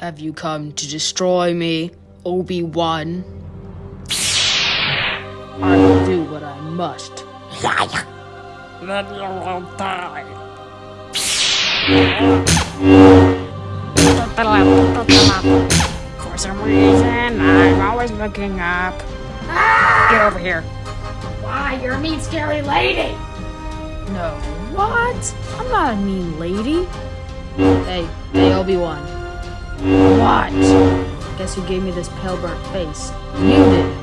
Have you come to destroy me, Obi-Wan? I will do what I must. Then you will die. For some reason, I'm always looking up. Get over here. Why, you're a mean, scary lady! No. What? I'm not a mean lady. Hey, hey, Obi-Wan. What? Guess who gave me this pale burnt face? You did.